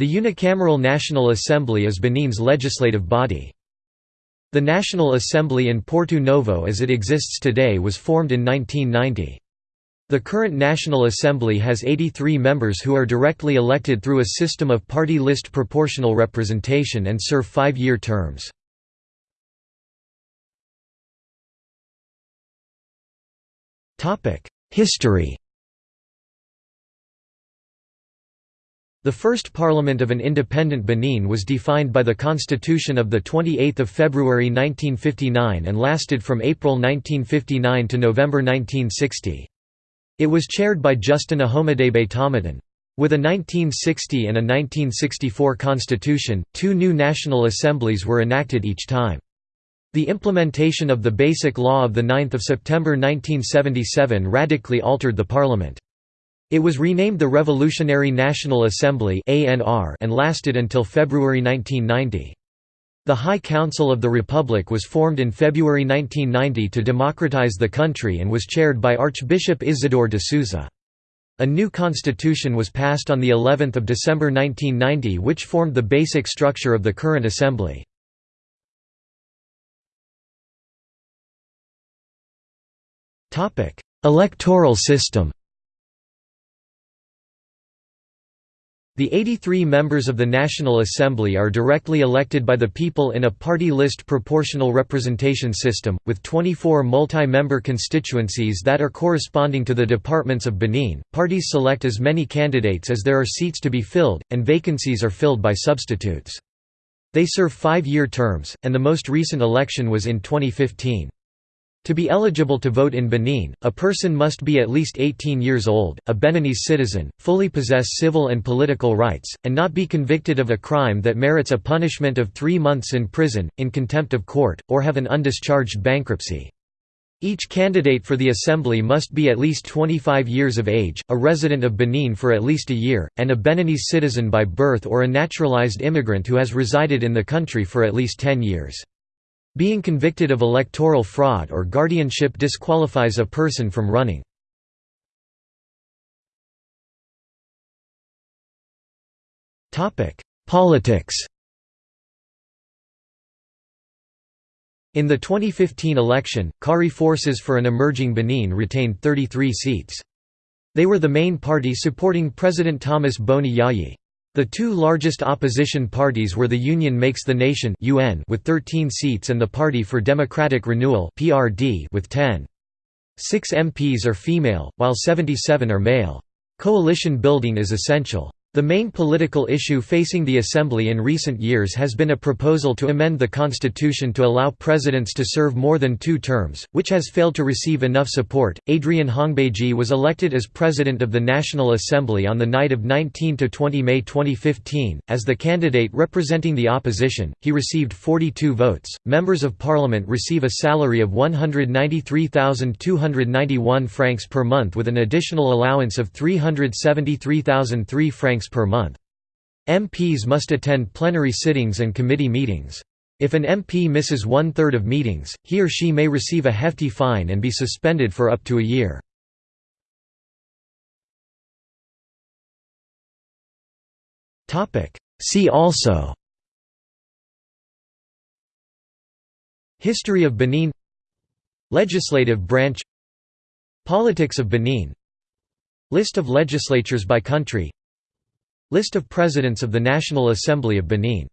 The unicameral National Assembly is Benin's legislative body. The National Assembly in Porto Novo as it exists today was formed in 1990. The current National Assembly has 83 members who are directly elected through a system of party list proportional representation and serve five-year terms. History The first parliament of an independent Benin was defined by the Constitution of 28 February 1959 and lasted from April 1959 to November 1960. It was chaired by Justin Ahomadégbé-Tomêtin. With a 1960 and a 1964 constitution, two new national assemblies were enacted each time. The implementation of the Basic Law of 9 September 1977 radically altered the parliament. It was renamed the Revolutionary National Assembly and lasted until February 1990. The High Council of the Republic was formed in February 1990 to democratize the country and was chaired by Archbishop Isidore de Souza. A new constitution was passed on the 11th of December 1990 which formed the basic structure of the current assembly. Electoral system The 83 members of the National Assembly are directly elected by the people in a party list proportional representation system, with 24 multi-member constituencies that are corresponding to the departments of Benin. Parties select as many candidates as there are seats to be filled, and vacancies are filled by substitutes. They serve five-year terms, and the most recent election was in 2015. To be eligible to vote in Benin, a person must be at least 18 years old, a Beninese citizen, fully possess civil and political rights, and not be convicted of a crime that merits a punishment of three months in prison, in contempt of court, or have an undischarged bankruptcy. Each candidate for the assembly must be at least 25 years of age, a resident of Benin for at least a year, and a Beninese citizen by birth or a naturalized immigrant who has resided in the country for at least 10 years. Being convicted of electoral fraud or guardianship disqualifies a person from running. Politics In the 2015 election, Cowry Forces for an Emerging Benin retained 33 seats. They were the main party supporting President Thomas Boni Yayi. The two largest opposition parties were the Union Makes the Nation (UN) with 13 seats and the Party for Democratic Renewal (PRD) with 10. Six MPs are female, while 77 are male. Coalition building is essential. The main political issue facing the Assembly in recent years has been a proposal to amend the constitution to allow presidents to serve more than two terms, which has failed to receive enough support. Adrien Houngbédji was elected as president of the National Assembly on the night of 19 to 20 May 2015. As the candidate representing the opposition, he received 42 votes. Members of parliament receive a salary of 193,291 francs per month with an additional allowance of 373,003 francs francs per month. MPs must attend plenary sittings and committee meetings. If an MP misses one-third of meetings, he or she may receive a hefty fine and be suspended for up to a year. See also History of Benin Legislative branch Politics of Benin List of legislatures by country List of Presidents of the National Assembly of Benin